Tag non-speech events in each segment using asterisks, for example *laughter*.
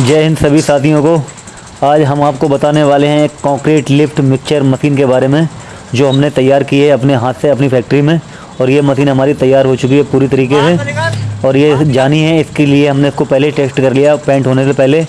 जय हिंद सभी साथियों को। आज हम आपको बताने वाले हैं एक कंक्रीट लिफ्ट मिक्सचर मशीन के बारे में, जो हमने तैयार की है अपने हाथ से, अपनी फैक्ट्री में। और ये मशीन हमारी तैयार हो चुकी है, पूरी तरीके से। और ये जानी है, इसके लिए हमने इसको पहले टेस्ट कर लिया पेंट होने से पहले।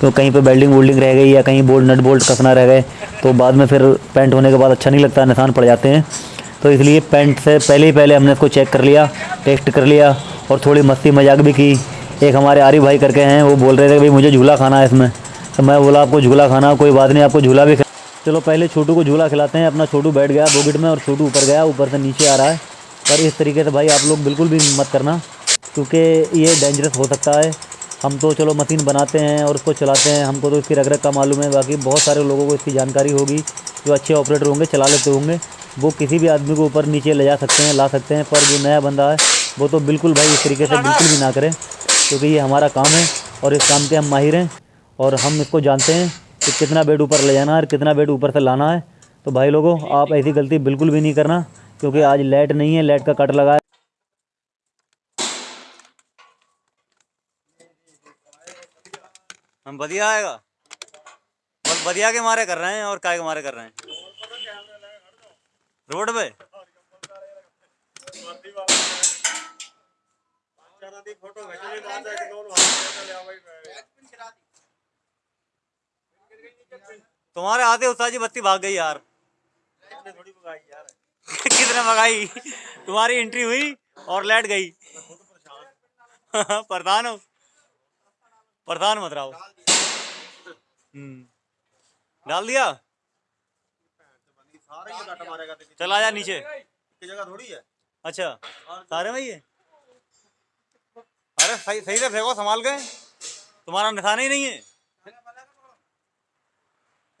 तो कहीं पर बेल्डिंग वोल्डिंग रह गई या कहीं बोल्ट नट बोल्ट कसना रह गए तो बाद में फिर पेंट होने के बाद अच्छा नहीं लगता निशान पड़ जाते हैं। तो इसलिए पेंट से पहले ही पहले हमने इसको चेक कर लिया टेस्ट कर लिया, और थोड़ी मस्ती मज़ाक भी की। एक हमारे आरिफ भाई करके हैं, वो बोल रहे थे भाई मुझे झूला खाना है इसमें। तो मैं बोला, आपको झूला खाना कोई बात नहीं, आपको झूला भी चलो, पहले छोटू को झूला खिलाते हैं, अपना छोटू बैठ गया बोगिट में और छोटू ऊपर गया, ऊपर से नीचे आ रहा है। पर इस तरीके से भाई आप लोग बिल्कुल भी मत करना, क्योंकि ये डेंजरस हो सकता है। हम तो चलो मशीन बनाते हैं और उसको चलाते हैं, हमको तो इसकी रग रग का मालूम है। बाकी बहुत सारे लोगों को इसकी जानकारी होगी, जो अच्छे ऑपरेटर होंगे, चला लेते होंगे। वो किसी भी आदमी को ऊपर नीचे ले जा सकते हैं, ला सकते हैं, पर जो नया बंदा है, वो तो बिल्कुल भाई इस तरीके से बिल्कुल भी ना करें। क्योंकि ये हमारा काम है और इस काम के हम माहिर हैं और हम इसको जानते हैं कि कितना बेड ऊपर ले जाना है और कितना बेड ऊपर से लाना है। तो भाई लोगों, आप ऐसी गलती बिल्कुल भी नहीं करना, क्योंकि आज लाइट नहीं है, लाइट का कट लगा है। हम बढ़िया आएगा। बस बढ़िया के मारे कर रहे हैं और काय के मारे कर रहे हैं। रोड पे? तुम्हारे आते उस्ताद जी बत्ती भाग गई यार। कितने भगाई *laughs* तुम्हारी एंट्री हुई और लाइट गई। *laughs* प्रधान हो। प्रधान मत रहो। हम्म। डाल दिया। चला जा नीचे। जगह थोड़ी है अच्छा। सारे में ही? अरे सही सही से फेंको, संभाल के। तुम्हारा निशाना ही नहीं है।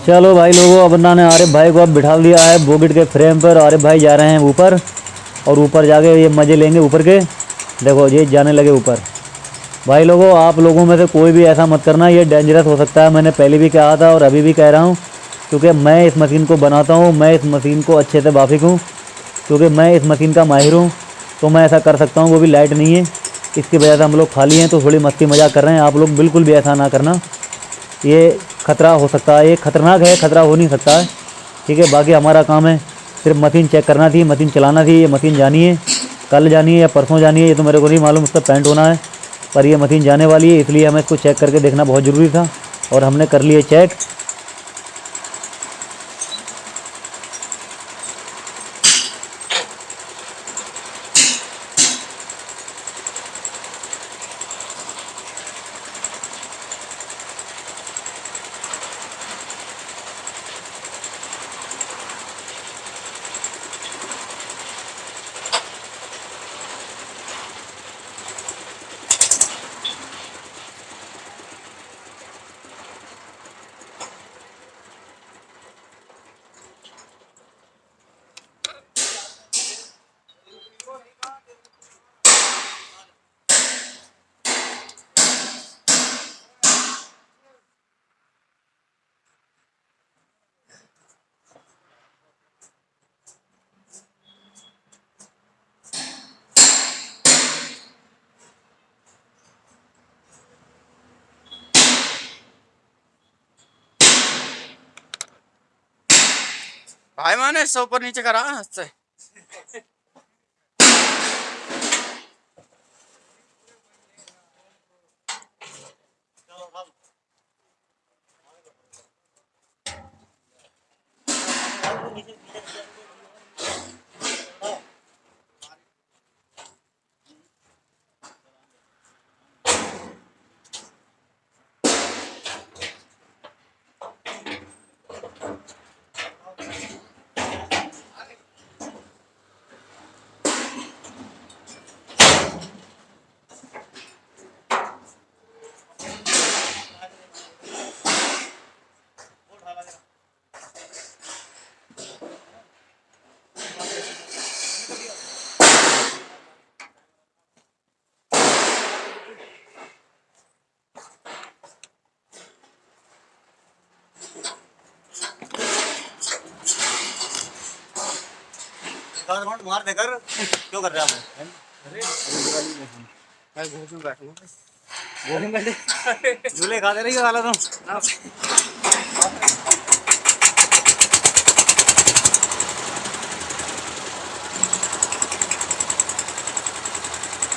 भाई लोगों, अब अन्ना ने आरिफ भाई को अब बिठा दिया है बोगिट के फ्रेम पर। आरिफ भाई जा रहे हैं ऊपर और ऊपर जाके ये मज़े लेंगे ऊपर के। देखो, ये जाने लगे ऊपर। भाई लोगों, आप लोगों में से कोई भी ऐसा मत करना, ये डेंजरस हो सकता है। मैंने पहले भी कहा था और अभी भी कह रहा हूँ, क्योंकि मैं इस मशीन को बनाता हूँ, मैं इस मशीन को अच्छे से वाफिक हूँ, क्योंकि मैं इस मशीन का माहिर हूँ तो मैं ऐसा कर सकता हूँ, वो भी लाइट नहीं है। इसकी वजह से हम लोग खाली हैं तो थोड़ी मस्ती मज़ाक कर रहे हैं। आप लोग बिल्कुल भी ऐसा ना करना। ये खतरा हो सकता है। ये खतरनाक है, खतरा हो नहीं सकता। है ठीक है, बाकी हमारा काम है सिर्फ़ मशीन चेक करना थी, मशीन चलाना थी, ये मशीन जानी है। कल जानी है या परसों जानी है, ये तो मेरे को नहीं मालूम, उसका पेंट होना है। पर ये मशीन जाने वाली है, इसलिए हमें इसको चेक करके देखना बहुत ज़रूरी था और हमने कर लिए चेक भाई मैंने इससे ऊपर नीचे करा मार देकर क्यों कर रहे हैं मैं बैठे झूले खा दे रही हो साला तुम।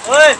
ओए